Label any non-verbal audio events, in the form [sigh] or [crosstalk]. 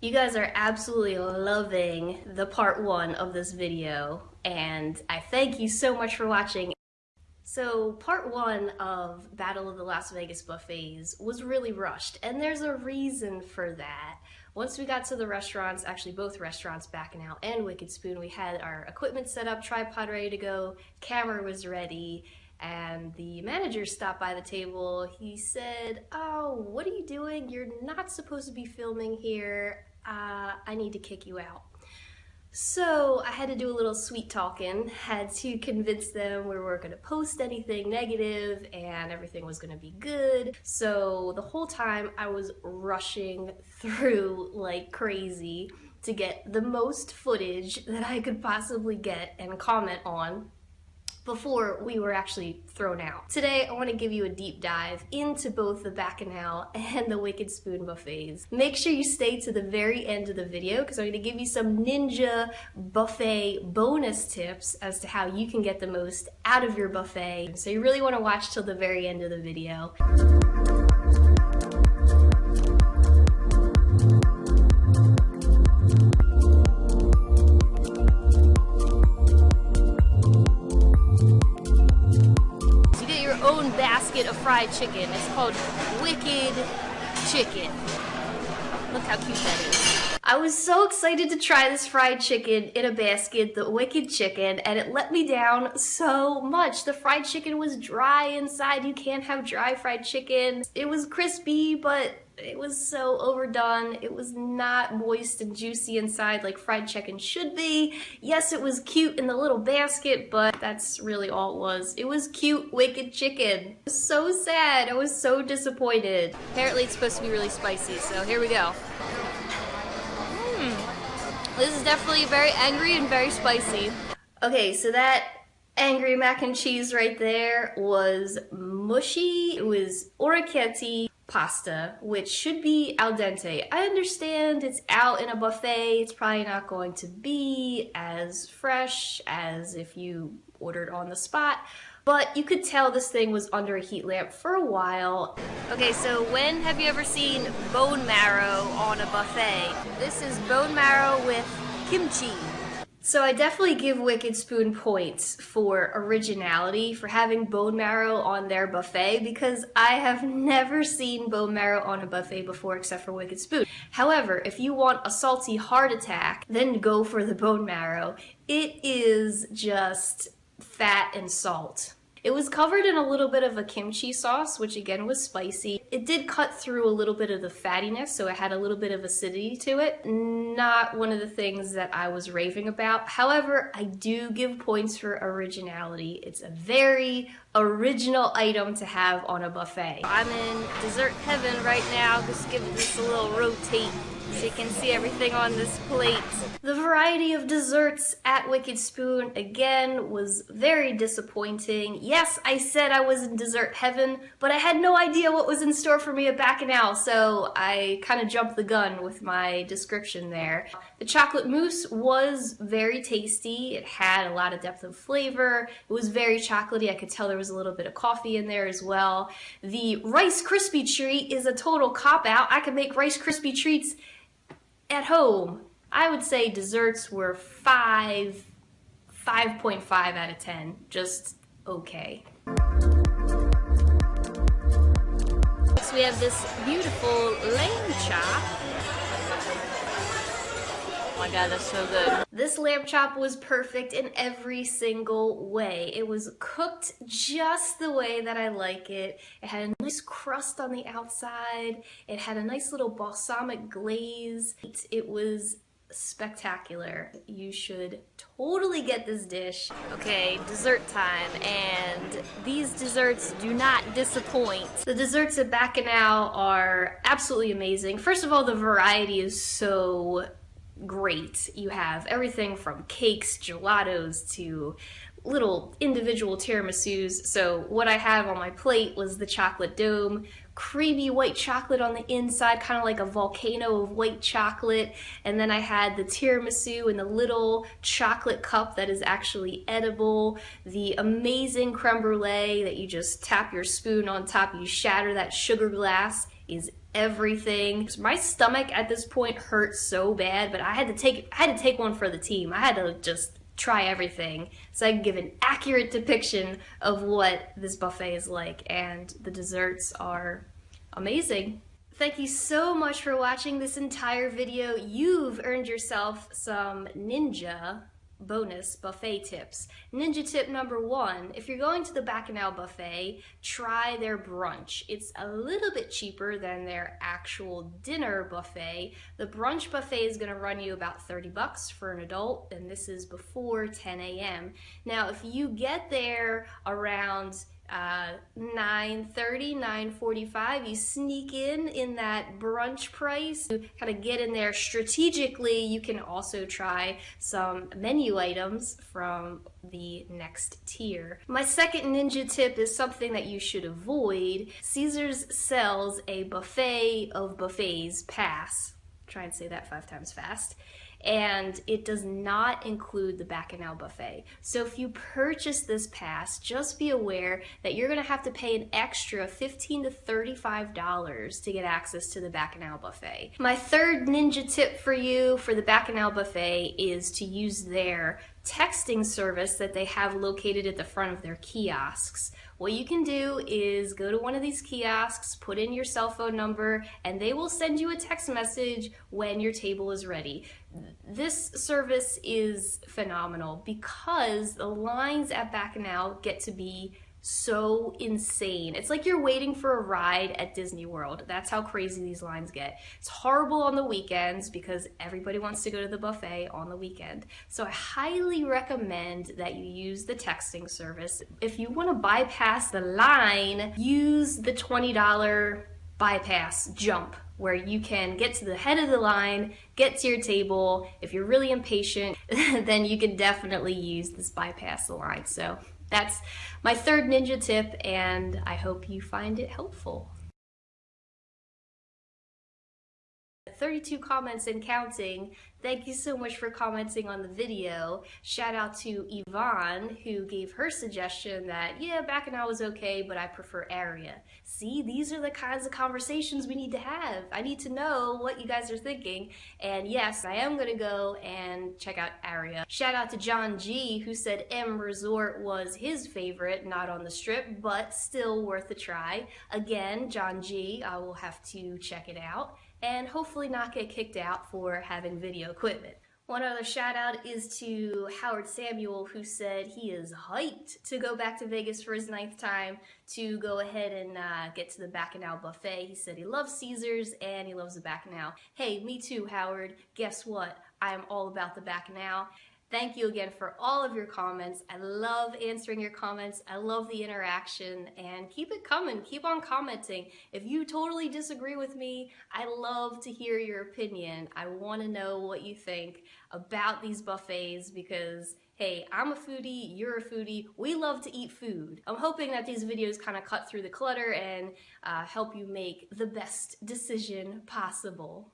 You guys are absolutely loving the part one of this video, and I thank you so much for watching. So part one of Battle of the Las Vegas buffets was really rushed, and there's a reason for that. Once we got to the restaurants, actually both restaurants, Bacchanal and Wicked Spoon, we had our equipment set up, tripod ready to go, camera was ready, and the manager stopped by the table. He said, oh, what are you doing? You're not supposed to be filming here. Uh, I need to kick you out. So I had to do a little sweet talking, had to convince them we weren't going to post anything negative and everything was going to be good. So the whole time I was rushing through like crazy to get the most footage that I could possibly get and comment on before we were actually thrown out. Today, I want to give you a deep dive into both the Bacchanal and the Wicked Spoon buffets. Make sure you stay to the very end of the video because I'm going to give you some ninja buffet bonus tips as to how you can get the most out of your buffet. So you really want to watch till the very end of the video. Basket of fried chicken. It's called Wicked Chicken. Look how cute that is. I was so excited to try this fried chicken in a basket, the Wicked Chicken, and it let me down so much. The fried chicken was dry inside. You can't have dry fried chicken. It was crispy, but it was so overdone. It was not moist and juicy inside like fried chicken should be. Yes, it was cute in the little basket, but that's really all it was. It was cute, wicked chicken. so sad. I was so disappointed. Apparently it's supposed to be really spicy, so here we go. This is definitely very angry and very spicy. Okay, so that angry mac and cheese right there was mushy. It was orecchiette pasta, which should be al dente. I understand it's out in a buffet, it's probably not going to be as fresh as if you ordered on the spot, but you could tell this thing was under a heat lamp for a while. Okay, so when have you ever seen bone marrow on a buffet? This is bone marrow with kimchi. So I definitely give Wicked Spoon points for originality, for having bone marrow on their buffet, because I have [laughs] never seen bone marrow on a buffet before except for Wicked Spoon. However, if you want a salty heart attack, then go for the bone marrow. It is just fat and salt. It was covered in a little bit of a kimchi sauce, which again was spicy. It did cut through a little bit of the fattiness, so it had a little bit of acidity to it. Not one of the things that I was raving about. However, I do give points for originality. It's a very original item to have on a buffet. I'm in dessert heaven right now. Just give this a little rotate so you can see everything on this plate. The variety of desserts at Wicked Spoon, again, was very disappointing. Yes, I said I was in dessert heaven, but I had no idea what was in store for me at Bacchanal, so I kind of jumped the gun with my description there. The chocolate mousse was very tasty. It had a lot of depth of flavor. It was very chocolatey. I could tell there was a little bit of coffee in there as well. The Rice Krispie treat is a total cop-out. I could make Rice Krispie treats at home, I would say desserts were 5, 5.5 out of 10. Just okay. So we have this beautiful lamb chop. Oh my god, that's so good. This lamb chop was perfect in every single way. It was cooked just the way that I like it. It had a nice crust on the outside. It had a nice little balsamic glaze. It was spectacular. You should totally get this dish. Okay, dessert time, and these desserts do not disappoint. The desserts at Bacchanal are absolutely amazing. First of all, the variety is so great. You have everything from cakes, gelatos, to little individual tiramisus. So what I have on my plate was the chocolate dome, creamy white chocolate on the inside, kind of like a volcano of white chocolate. And then I had the tiramisu in the little chocolate cup that is actually edible, the amazing creme brulee that you just tap your spoon on top, you shatter that sugar glass is everything. My stomach at this point hurt so bad, but I had to take I had to take one for the team. I had to just try everything so I can give an accurate depiction of what this buffet is like and the desserts are amazing. Thank you so much for watching this entire video. You've earned yourself some ninja bonus buffet tips. Ninja tip number one, if you're going to the Bacchanal buffet, try their brunch. It's a little bit cheaper than their actual dinner buffet. The brunch buffet is gonna run you about 30 bucks for an adult, and this is before 10 a.m. Now, if you get there around uh, 9.30, 9.45, you sneak in in that brunch price. You kind of get in there strategically. You can also try some menu items from the next tier. My second ninja tip is something that you should avoid. Caesars sells a buffet of buffets pass. Try and say that five times fast and it does not include the Bacchanal buffet. So if you purchase this pass, just be aware that you're going to have to pay an extra 15 to $35 to get access to the Bacchanal buffet. My third ninja tip for you for the Bacchanal buffet is to use their texting service that they have located at the front of their kiosks. What you can do is go to one of these kiosks, put in your cell phone number, and they will send you a text message when your table is ready. This service is phenomenal because the lines at Bacchanal get to be so insane. It's like you're waiting for a ride at Disney World. That's how crazy these lines get. It's horrible on the weekends because everybody wants to go to the buffet on the weekend. So I highly recommend that you use the texting service. If you want to bypass the line, use the $20 bypass jump where you can get to the head of the line, get to your table. If you're really impatient, [laughs] then you can definitely use this bypass the line. So that's my third ninja tip and I hope you find it helpful. 32 comments and counting. Thank you so much for commenting on the video. Shout out to Yvonne who gave her suggestion that, yeah, Bacchanal was okay, but I prefer Aria. See, these are the kinds of conversations we need to have. I need to know what you guys are thinking. And yes, I am gonna go and check out Aria. Shout out to John G who said M Resort was his favorite, not on the strip, but still worth a try. Again, John G, I will have to check it out and hopefully not get kicked out for having video equipment. One other shout out is to Howard Samuel who said he is hyped to go back to Vegas for his ninth time to go ahead and uh, get to the Bacchanal buffet. He said he loves Caesars and he loves the Bacchanal. Hey, me too, Howard. Guess what? I am all about the Bacchanal. Thank you again for all of your comments. I love answering your comments. I love the interaction and keep it coming. Keep on commenting. If you totally disagree with me, I love to hear your opinion. I want to know what you think about these buffets because hey, I'm a foodie, you're a foodie, we love to eat food. I'm hoping that these videos kind of cut through the clutter and uh, help you make the best decision possible.